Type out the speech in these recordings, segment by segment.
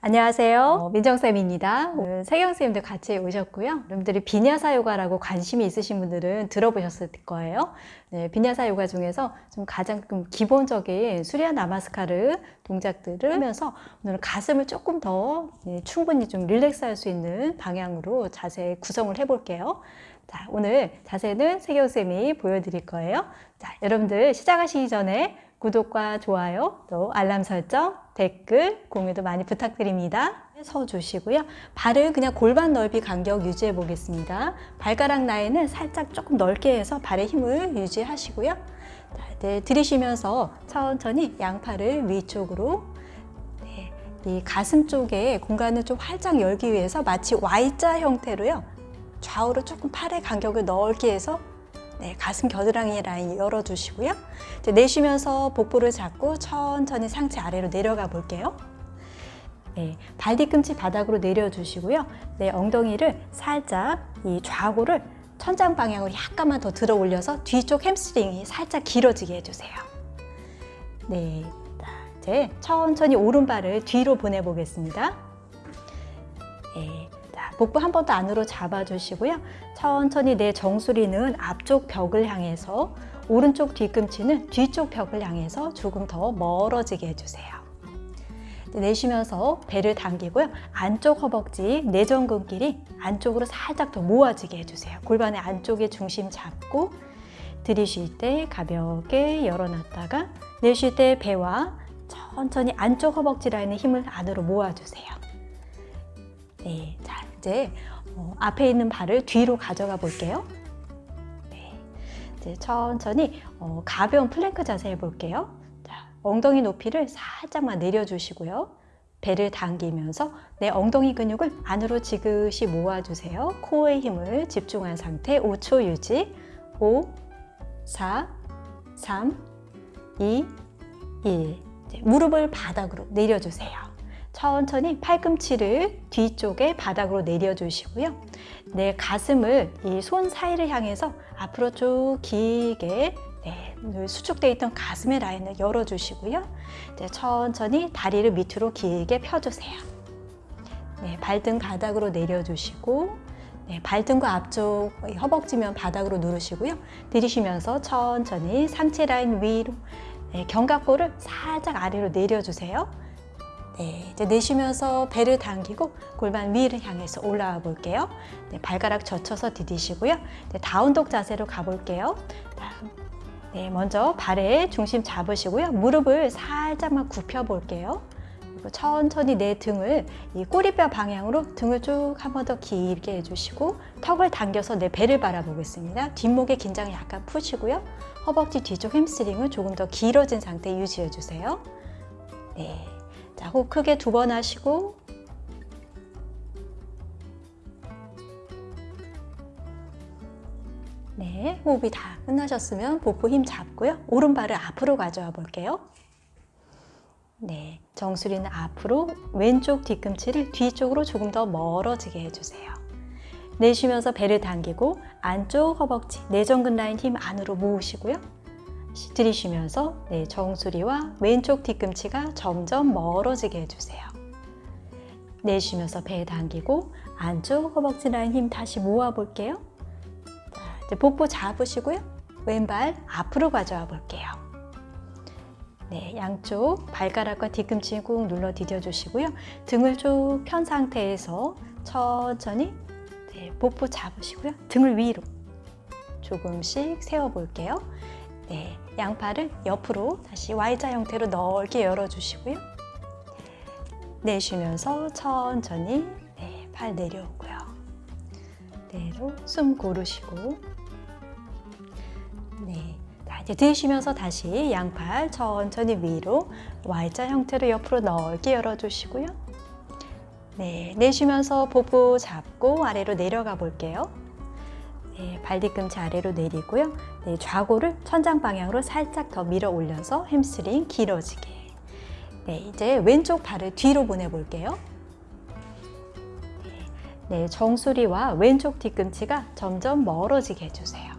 안녕하세요. 어, 민정쌤입니다. 오늘 세경쌤도 같이 오셨고요. 여러분들이 비냐사 요가라고 관심이 있으신 분들은 들어보셨을 거예요. 네, 비냐사 요가 중에서 좀 가장 좀 기본적인 수리아 나마스카르 동작들을 하면서 오늘은 가슴을 조금 더 네, 충분히 좀 릴렉스 할 수 있는 방향으로 자세 구성을 해볼게요. 자, 오늘 자세는 세경쌤이 보여드릴 거예요. 자, 여러분들 시작하시기 전에 구독과 좋아요, 또 알람 설정, 댓글, 공유도 많이 부탁드립니다. 서 주시고요. 발을 그냥 골반 넓이 간격 유지해 보겠습니다. 발가락 라인은 살짝 조금 넓게 해서 발의 힘을 유지하시고요. 자, 네, 들이쉬면서 천천히 양팔을 위쪽으로 네, 이 가슴 쪽에 공간을 좀 활짝 열기 위해서 마치 Y자 형태로요. 좌우로 조금 팔의 간격을 넓게 해서 네, 가슴 겨드랑이 라인 열어주시고요. 이제 내쉬면서 복부를 잡고 천천히 상체 아래로 내려가 볼게요. 네, 발 뒤꿈치 바닥으로 내려주시고요. 네, 엉덩이를 살짝 이 좌골을 천장 방향으로 약간만 더 들어 올려서 뒤쪽 햄스트링이 살짝 길어지게 해주세요. 네, 자, 이제 천천히 오른발을 뒤로 보내보겠습니다. 네, 자, 복부 한 번 더 안으로 잡아주시고요. 천천히 내 정수리는 앞쪽 벽을 향해서 오른쪽 뒤꿈치는 뒤쪽 벽을 향해서 조금 더 멀어지게 해주세요. 내쉬면서 배를 당기고요. 안쪽 허벅지, 내전근끼리 안쪽으로 살짝 더 모아지게 해주세요. 골반의 안쪽에 중심 잡고 들이쉴 때 가볍게 열어놨다가 내쉴 때 배와 천천히 안쪽 허벅지 라인의 힘을 안으로 모아주세요. 네, 자 이제 어, 앞에 있는 발을 뒤로 가져가 볼게요. 네, 이제 천천히 어, 가벼운 플랭크 자세 해볼게요. 자, 엉덩이 높이를 살짝만 내려주시고요. 배를 당기면서 내 엉덩이 근육을 안으로 지그시 모아주세요. 코어의 힘을 집중한 상태 5초 유지 5, 4, 3, 2, 1 무릎을 바닥으로 내려주세요. 천천히 팔꿈치를 뒤쪽에 바닥으로 내려주시고요. 내 가슴을 이 손 사이를 향해서 앞으로 쭉 길게 네, 수축되어 있던 가슴의 라인을 열어주시고요. 네, 천천히 다리를 밑으로 길게 펴주세요. 네, 발등 바닥으로 내려주시고 네, 발등과 앞쪽 허벅지면 바닥으로 누르시고요. 들이쉬면서 천천히 상체 라인 위로 네, 견갑골을 살짝 아래로 내려주세요. 네, 이제 내쉬면서 배를 당기고 골반 위를 향해서 올라와 볼게요. 네, 발가락 젖혀서 디디시고요. 네, down dog 자세로 가볼게요. 네, 먼저 발에 중심 잡으시고요. 무릎을 살짝만 굽혀 볼게요. 그리고 천천히 내 등을 이 꼬리뼈 방향으로 등을 쭉 한 번 더 길게 해주시고 턱을 당겨서 내 배를 바라보겠습니다. 뒷목의 긴장을 약간 푸시고요. 허벅지 뒤쪽 햄스트링을 조금 더 길어진 상태 유지해 주세요. 네. 자, 호흡 크게 두 번 하시고 네, 호흡이 다 끝나셨으면 복부 힘 잡고요. 오른발을 앞으로 가져와 볼게요. 네, 정수리는 앞으로 왼쪽 뒤꿈치를 뒤쪽으로 조금 더 멀어지게 해주세요. 내쉬면서 배를 당기고 안쪽 허벅지, 내전근 라인 힘 안으로 모으시고요. 들이쉬면서 네, 정수리와 왼쪽 뒤꿈치가 점점 멀어지게 해주세요. 내쉬면서 배 당기고 안쪽 허벅지 라인 힘 다시 모아볼게요. 자, 이제 복부 잡으시고요. 왼발 앞으로 가져와 볼게요. 네, 양쪽 발가락과 뒤꿈치 꾹 눌러 디뎌주시고요. 등을 쭉 편 상태에서 천천히 네, 복부 잡으시고요. 등을 위로 조금씩 세워볼게요. 네, 양팔을 옆으로 다시 Y자 형태로 넓게 열어주시고요. 내쉬면서 천천히 네, 팔 내려오고요. 내로 숨 고르시고 네, 이제 들이쉬면서 다시 양팔 천천히 위로 Y자 형태로 옆으로 넓게 열어주시고요. 네, 내쉬면서 복부 잡고 아래로 내려가 볼게요. 네, 발 뒤꿈치 아래로 내리고요. 네, 좌골을 천장 방향으로 살짝 더 밀어 올려서 햄스트링 길어지게. 네, 이제 왼쪽 발을 뒤로 보내볼게요. 네, 정수리와 왼쪽 뒤꿈치가 점점 멀어지게 해주세요.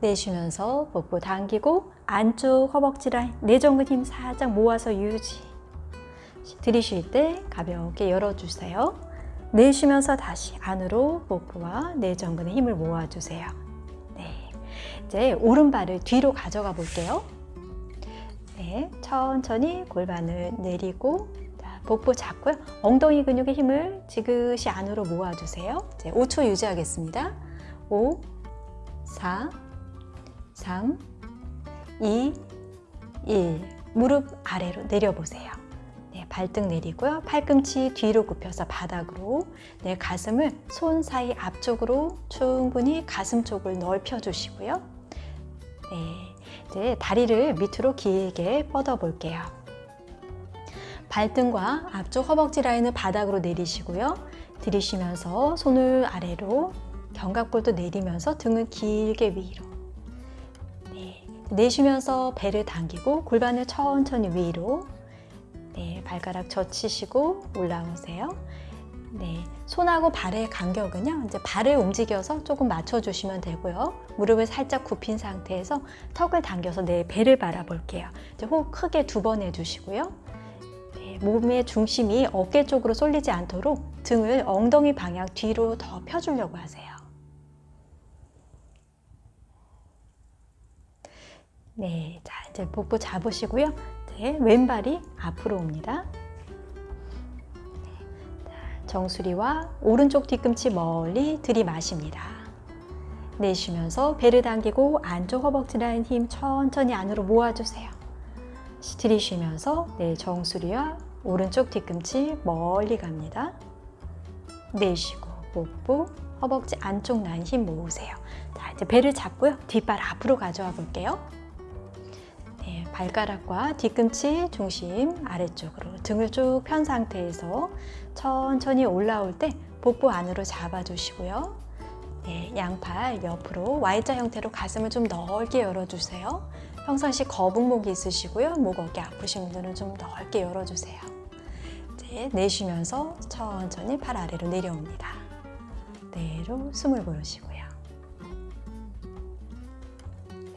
내쉬면서 복부 당기고 안쪽 허벅지 라인, 내전근 힘 살짝 모아서 유지. 들이쉴 때 가볍게 열어주세요. 내쉬면서 다시 안으로 복부와 내전근에 힘을 모아주세요. 네, 이제 오른발을 뒤로 가져가 볼게요. 네, 천천히 골반을 내리고 자, 복부 잡고요. 엉덩이 근육의 힘을 지그시 안으로 모아주세요. 이제 5초 유지하겠습니다. 5, 4, 3, 2, 1. 무릎 아래로 내려보세요. 네, 발등 내리고요. 팔꿈치 뒤로 굽혀서 바닥으로 네, 가슴을 손 사이 앞쪽으로 충분히 가슴 쪽을 넓혀 주시고요. 네, 이제 다리를 밑으로 길게 뻗어 볼게요. 발등과 앞쪽 허벅지 라인을 바닥으로 내리시고요. 들이쉬면서 손을 아래로 견갑골도 내리면서 등을 길게 위로 네, 내쉬면서 배를 당기고 골반을 천천히 위로 네, 발가락 젖히시고 올라오세요. 네, 손하고 발의 간격은요. 이제 발을 움직여서 조금 맞춰주시면 되고요. 무릎을 살짝 굽힌 상태에서 턱을 당겨서 내 배를 바라볼게요. 이제 호흡 크게 두 번 해주시고요. 네, 몸의 중심이 어깨 쪽으로 쏠리지 않도록 등을 엉덩이 방향 뒤로 더 펴주려고 하세요. 네, 자 이제 복부 잡으시고요. 네, 왼발이 앞으로 옵니다. 정수리와 오른쪽 뒤꿈치 멀리 들이마십니다. 내쉬면서 배를 당기고 안쪽 허벅지 라인 힘 천천히 안으로 모아주세요. 들이쉬면서 내 정수리와 오른쪽 뒤꿈치 멀리 갑니다. 내쉬고 복부, 허벅지 안쪽 라인 힘 모으세요. 자, 이제 배를 잡고요. 뒷발 앞으로 가져와 볼게요. 네, 발가락과 뒤꿈치 중심 아래쪽으로 등을 쭉 편 상태에서 천천히 올라올 때 복부 안으로 잡아주시고요. 네, 양팔 옆으로 Y자 형태로 가슴을 좀 넓게 열어주세요. 평상시 거북목이 있으시고요. 목 어깨 아프신 분들은 좀 넓게 열어주세요. 이제 내쉬면서 천천히 팔 아래로 내려옵니다. 내로 숨을 고르시고요.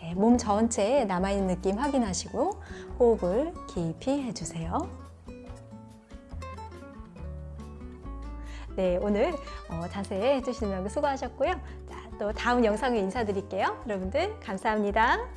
네, 몸 전체에 남아있는 느낌 확인하시고 호흡을 깊이 해주세요. 네, 오늘 어, 자세히 해주시는 분 수고하셨고요. 자, 또 다음 영상에 인사드릴게요. 여러분들 감사합니다.